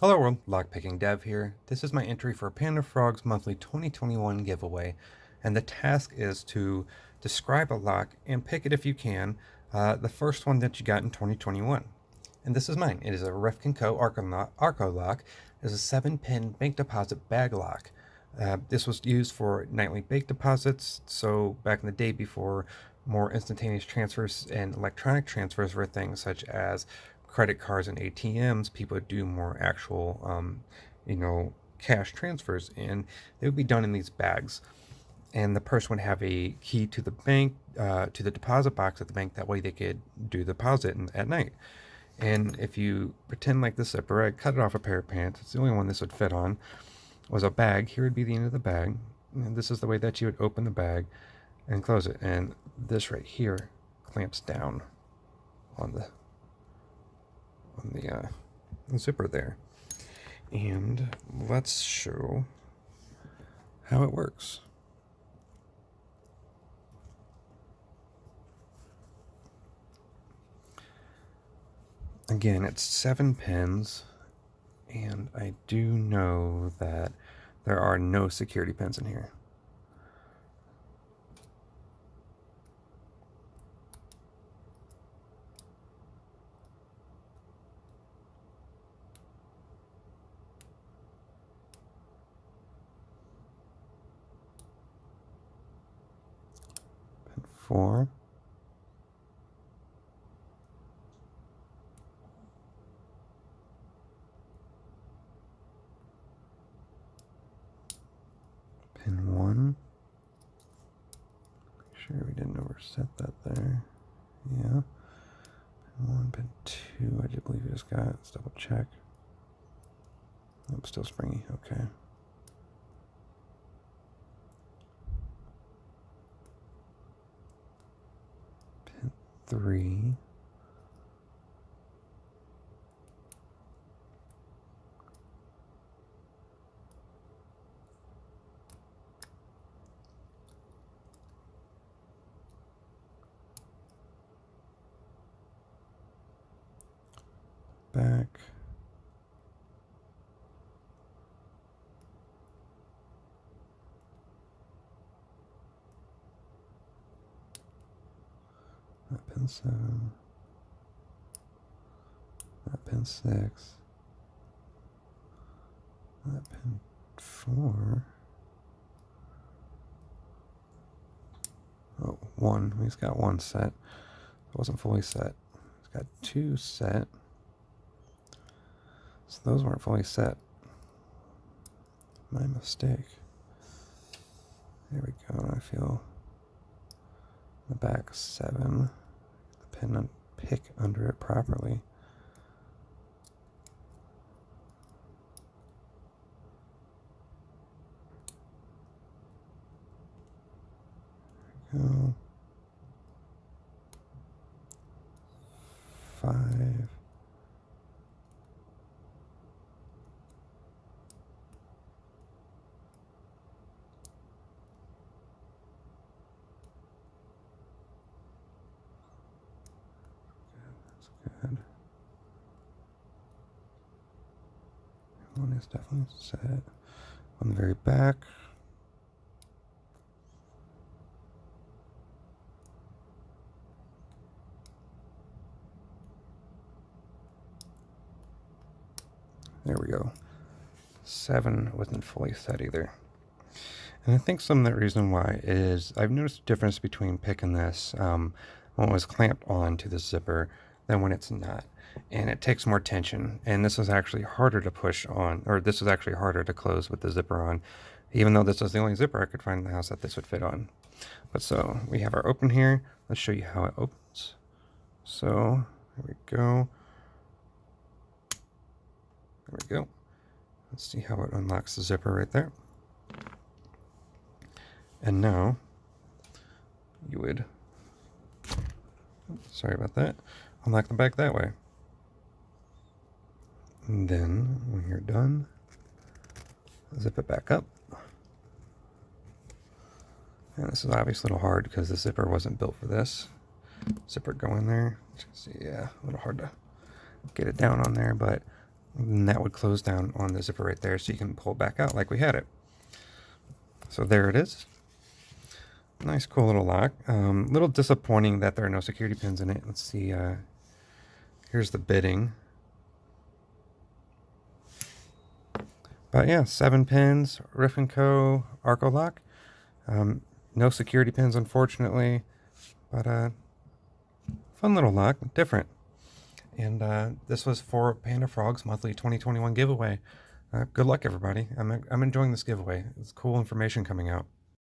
Hello world, Lockpicking Dev here. This is my entry for Panda Frog's monthly 2021 giveaway, and the task is to describe a lock and pick it if you can, uh, the first one that you got in 2021. And this is mine. It is a Revkin Co. Arco, Arco lock. It's a 7-pin bank deposit bag lock. Uh, this was used for nightly bank deposits, so back in the day before more instantaneous transfers and electronic transfers were things such as credit cards and ATMs, people would do more actual, um, you know, cash transfers, and they would be done in these bags. And the person would have a key to the bank, uh, to the deposit box at the bank. That way, they could do the deposit at night. And if you pretend like this zipper, I cut it off a pair of pants. It's the only one this would fit on. Was a bag. Here would be the end of the bag. And this is the way that you would open the bag and close it. And this right here clamps down on the the uh, zipper there. And let's show how it works. Again, it's seven pins, and I do know that there are no security pins in here. Four. Pin one. Make sure we didn't overset that there. Yeah. Pin one, pin two, I do believe we just got. Let's double check. Nope, still springy. Okay. Three. Back. That pin seven. That pin six. That pin four. Oh, one. He's got one set. It wasn't fully set. He's got two set. So those weren't fully set. My mistake. There we go. I feel the back seven. The pin and pick under it properly. go. Good. One is definitely set on the very back. There we go. Seven wasn't fully set either. And I think some of the reason why is I've noticed a difference between picking this um, when it was clamped on to the zipper than when it's not. And it takes more tension. And this is actually harder to push on, or this is actually harder to close with the zipper on, even though this is the only zipper I could find in the house that this would fit on. But so we have our open here. Let's show you how it opens. So here we go. There we go. Let's see how it unlocks the zipper right there. And now you would, sorry about that, unlock the back that way. And then when you're done, zip it back up. And this is obviously a little hard because the zipper wasn't built for this. Zipper go in there. See, yeah, a little hard to get it down on there, but that would close down on the zipper right there so you can pull back out like we had it. So there it is. Nice cool little lock. Um, little disappointing that there are no security pins in it. Let's see. Uh, here's the bitting. But yeah, seven pins, Riff & Co. Arco lock. Um, no security pins, unfortunately. But uh, fun little lock, different. And uh, this was for Panda Frog's monthly 2021 giveaway. Uh, good luck, everybody. I'm, I'm enjoying this giveaway. It's cool information coming out.